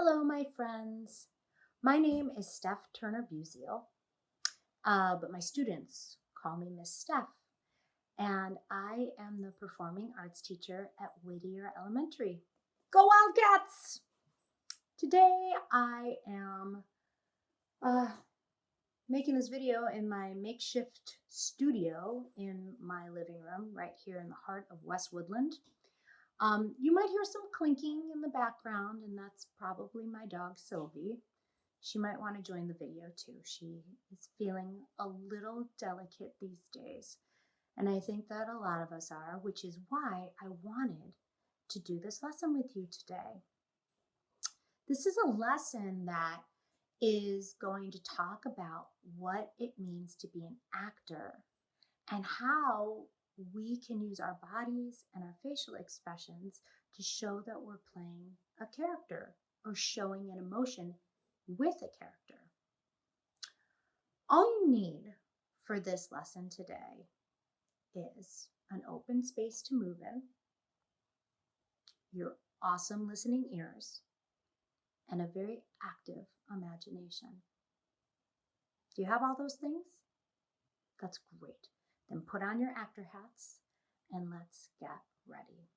Hello, my friends. My name is Steph Turner Buziel, uh, but my students call me Miss Steph. And I am the performing arts teacher at Whittier Elementary. Go Wildcats! Today I am uh, making this video in my makeshift studio in my living room right here in the heart of West Woodland. Um, you might hear some clinking in the background, and that's probably my dog Sylvie. She might want to join the video too. She is feeling a little delicate these days, and I think that a lot of us are, which is why I wanted to do this lesson with you today. This is a lesson that is going to talk about what it means to be an actor and how we can use our bodies and our facial expressions to show that we're playing a character or showing an emotion with a character. All you need for this lesson today is an open space to move in, your awesome listening ears, and a very active imagination. Do you have all those things? That's great. Then put on your actor hats and let's get ready.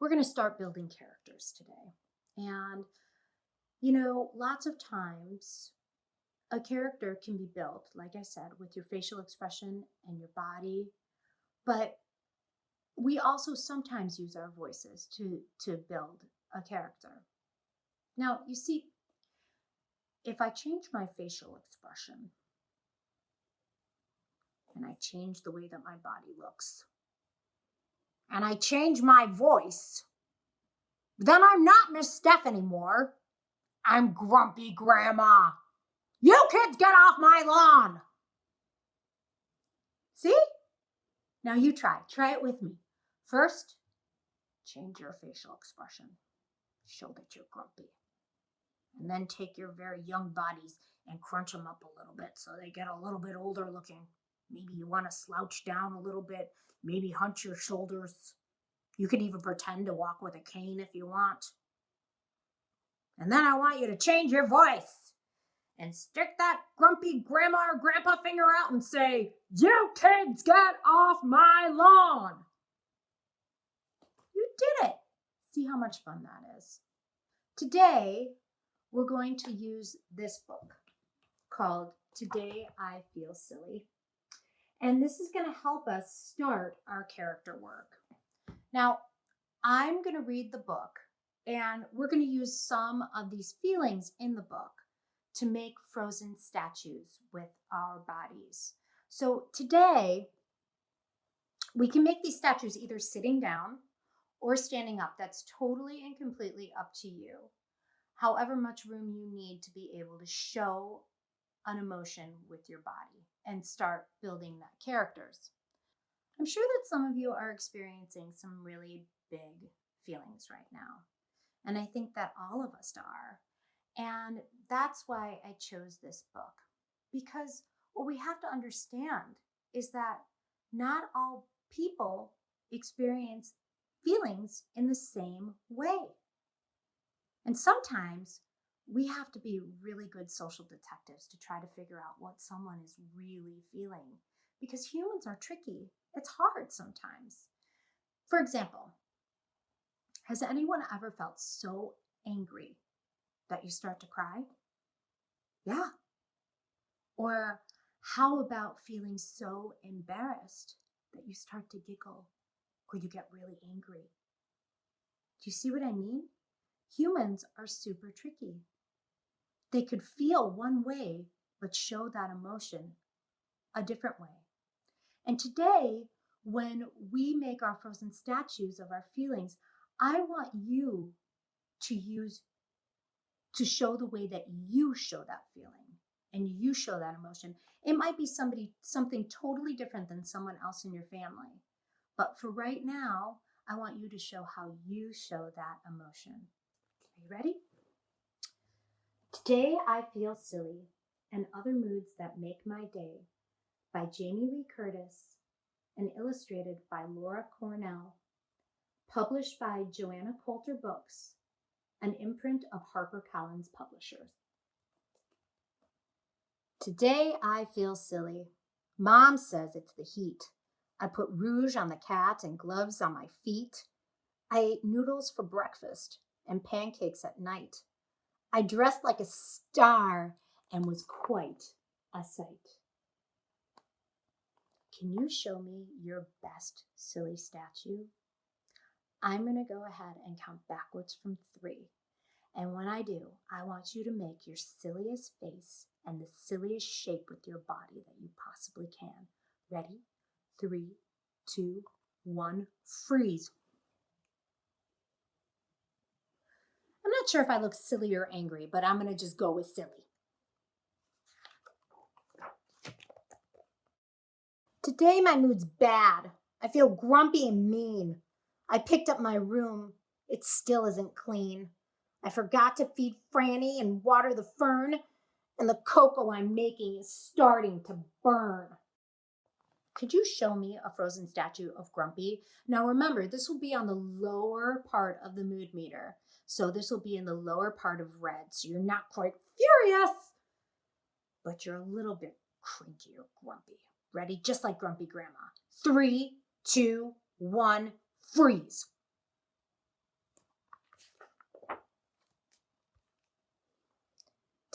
We're going to start building characters today. And, you know, lots of times a character can be built, like I said, with your facial expression and your body. But we also sometimes use our voices to, to build a character. Now, you see, if I change my facial expression, and I change the way that my body looks. And I change my voice. Then I'm not Miss Steph anymore. I'm Grumpy Grandma. You kids get off my lawn. See? Now you try. Try it with me. First, change your facial expression. Show that you're grumpy. And then take your very young bodies and crunch them up a little bit so they get a little bit older looking. Maybe you want to slouch down a little bit, maybe hunch your shoulders. You can even pretend to walk with a cane if you want. And then I want you to change your voice and stick that grumpy grandma or grandpa finger out and say, You kids get off my lawn. You did it. See how much fun that is. Today, we're going to use this book called Today I Feel Silly. And this is going to help us start our character work. Now, I'm going to read the book and we're going to use some of these feelings in the book to make frozen statues with our bodies. So today, we can make these statues either sitting down or standing up. That's totally and completely up to you. However much room you need to be able to show an emotion with your body and start building that characters. I'm sure that some of you are experiencing some really big feelings right now. And I think that all of us are. And that's why I chose this book. Because what we have to understand is that not all people experience feelings in the same way. And sometimes we have to be really good social detectives to try to figure out what someone is really feeling because humans are tricky. It's hard sometimes. For example, has anyone ever felt so angry that you start to cry? Yeah. Or how about feeling so embarrassed that you start to giggle or you get really angry? Do you see what I mean? Humans are super tricky. They could feel one way, but show that emotion a different way. And today, when we make our frozen statues of our feelings, I want you to use to show the way that you show that feeling and you show that emotion. It might be somebody something totally different than someone else in your family. But for right now, I want you to show how you show that emotion. Are you ready? Today I Feel Silly and Other Moods That Make My Day by Jamie Lee Curtis and illustrated by Laura Cornell. Published by Joanna Cotler Books an imprint of HarperCollins Publishers. Today I feel silly. Mom says it's the heat. I put rouge on the cat and gloves on my feet. I ate noodles for breakfast and pancakes at night. I dressed like a star and was quite a sight. Can you show me your best silly statue? I'm going to go ahead and count backwards from three. And when I do, I want you to make your silliest face and the silliest shape with your body that you possibly can. Ready? Three, two, one, freeze. I'm not sure if I look silly or angry, but I'm to just go with silly. Today my mood's bad. I feel grumpy and mean. I picked up my room. It still isn't clean. I forgot to feed Franny and water the fern, and the cocoa I'm making is starting to burn. Could you show me a frozen statue of Grumpy? Now remember, this will be on the lower part of the mood meter. So this will be in the lower part of red. So you're not quite furious, but you're a little bit cranky or grumpy. Ready? Just like Grumpy Grandma. Three, two, one, freeze.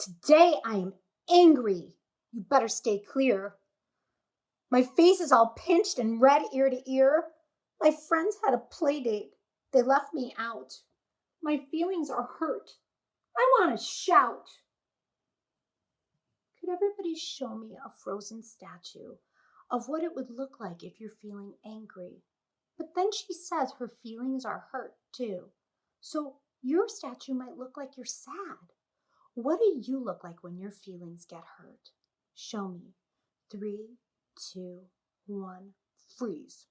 Today I am angry. You better stay clear. My face is all pinched and red ear to ear. My friends had a play date. They left me out. My feelings are hurt. I want to shout. Could everybody show me a frozen statue of what it would look like if you're feeling angry? But then she says her feelings are hurt too. So your statue might look like you're sad. What do you look like when your feelings get hurt? Show me. Three, two, one, freeze.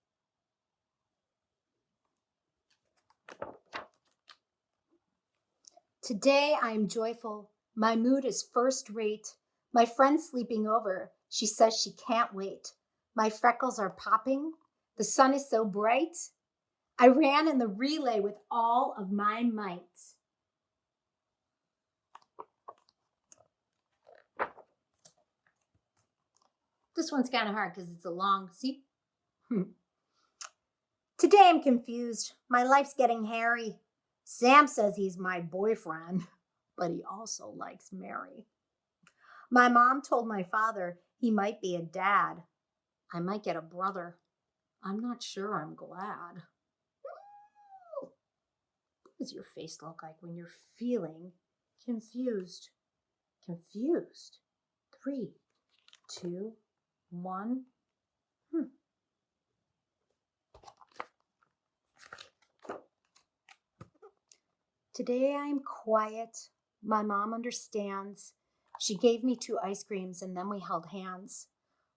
Today I am joyful. My mood is first rate. My friend's sleeping over. She says she can't wait. My freckles are popping. The sun is so bright. I ran in the relay with all of my might. This one's kind of hard because it's a long, see? Hmm. Today I'm confused. My life's getting hairy. Sam says he's my boyfriend, but he also likes Mary. My mom told my father he might be a dad. I might get a brother. I'm not sure I'm glad. What does your face look like when you're feeling confused? Confused. Three, two, one. Hmm. Today I'm quiet. My mom understands. She gave me two ice creams and then we held hands.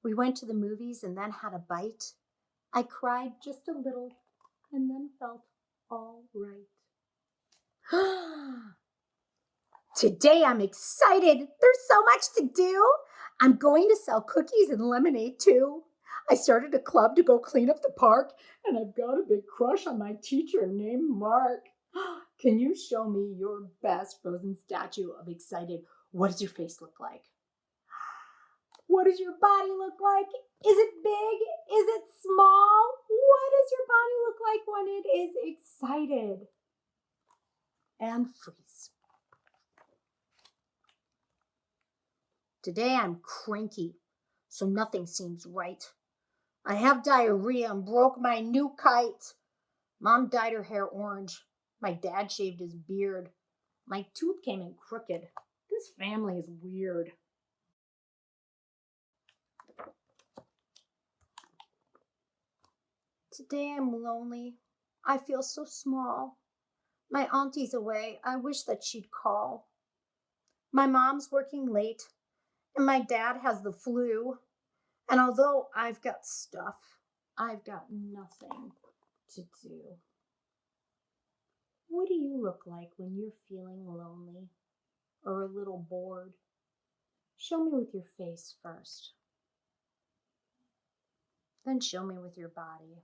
We went to the movies and then had a bite. I cried just a little and then felt all right. Today I'm excited. There's so much to do. I'm going to sell cookies and lemonade too. I started a club to go clean up the park, and I've got a big crush on my teacher named Mark. Can you show me your best frozen statue of excited? What does your face look like? What does your body look like? Is it big? Is it small? What does your body look like when it is excited? And freeze. Today I'm cranky, so nothing seems right. I have diarrhea and broke my new kite. Mom dyed her hair orange. My dad shaved his beard. My tooth came in crooked. This family is weird. Today I'm lonely. I feel so small. My auntie's away. I wish that she'd call. My mom's working late and my dad has the flu. And although I've got stuff, I've got nothing to do. What do you look like when you're feeling lonely or a little bored? Show me with your face first. Then show me with your body.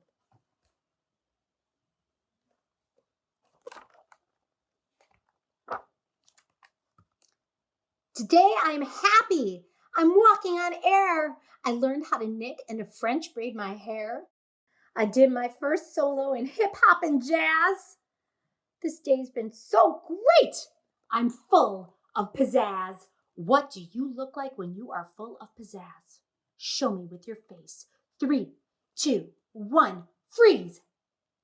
Today I'm happy. I'm walking on air. I learned how to knit and to French braid my hair. I did my first solo in hip hop and jazz. This day's been so great. I'm full of pizzazz. What do you look like when you are full of pizzazz? Show me with your face. Three, two, one, freeze.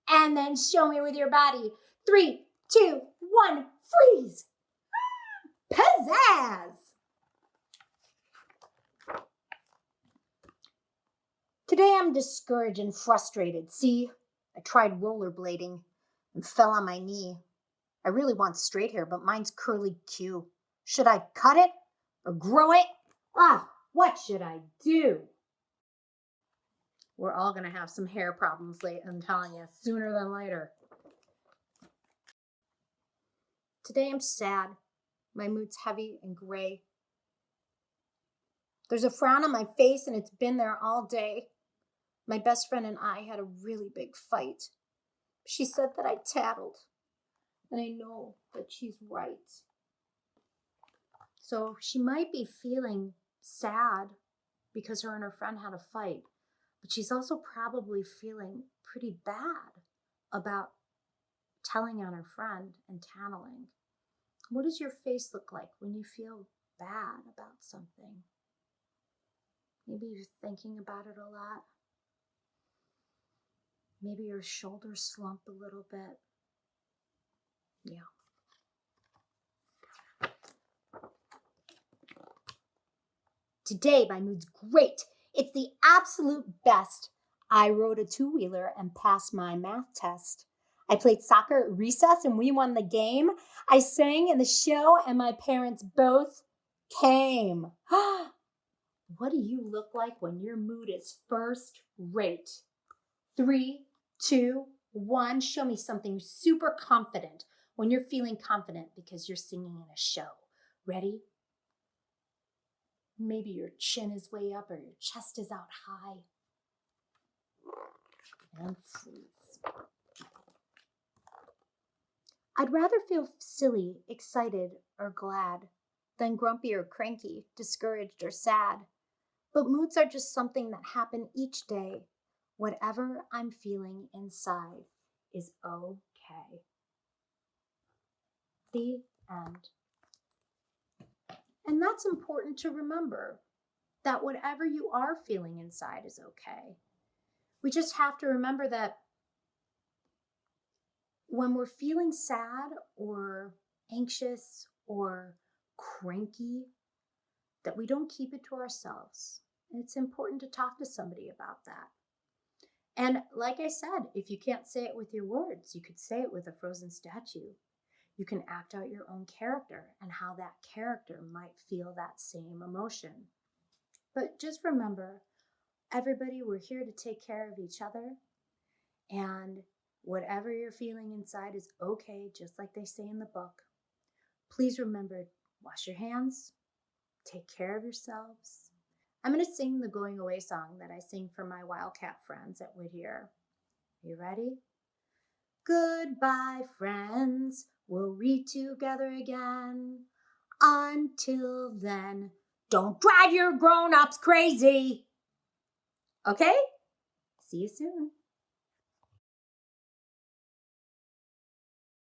And then show me with your body. Three, two, one, freeze. Pizzazz. Today I'm discouraged and frustrated. See, I tried rollerblading and fell on my knee. I really want straight hair, but mine's curly Q. Should I cut it or grow it? Ah, what should I do? We're all going to have some hair problems late, I'm telling you, sooner than later. Today I'm sad. My mood's heavy and gray. There's a frown on my face and it's been there all day. My best friend and I had a really big fight. She said that I tattled, and I know that she's right. So she might be feeling sad because her and her friend had a fight, but she's also probably feeling pretty bad about telling on her friend and tattling. What does your face look like when you feel bad about something? Maybe you're thinking about it a lot. Maybe your shoulders slump a little bit. Yeah. Today, my mood's great. It's the absolute best. I rode a two wheeler and passed my math test. I played soccer at recess and we won the game. I sang in the show and my parents both came. what do you look like when your mood is first rate? Three, two, one. Show me something super confident when you're feeling confident because you're singing in a show. Ready? Maybe your chin is way up or your chest is out high. And freeze. I'd rather feel silly, excited, or glad than grumpy or cranky, discouraged or sad. But moods are just something that happen each day Whatever I'm feeling inside is okay. The end. And that's important to remember that whatever you are feeling inside is okay. We just have to remember that when we're feeling sad or anxious or cranky, that we don't keep it to ourselves. And it's important to talk to somebody about that. And like I said, if you can't say it with your words, you could say it with a frozen statue. You can act out your own character and how that character might feel that same emotion. But just remember, everybody, we're here to take care of each other. And whatever you're feeling inside is okay, just like they say in the book. Please remember wash your hands, take care of yourselves, I'm going to sing the going away song that I sing for my Wildcat friends at Whittier. You ready? Goodbye, friends. We'll read together again. Until then, don't drive your grown ups crazy. Okay? See you soon.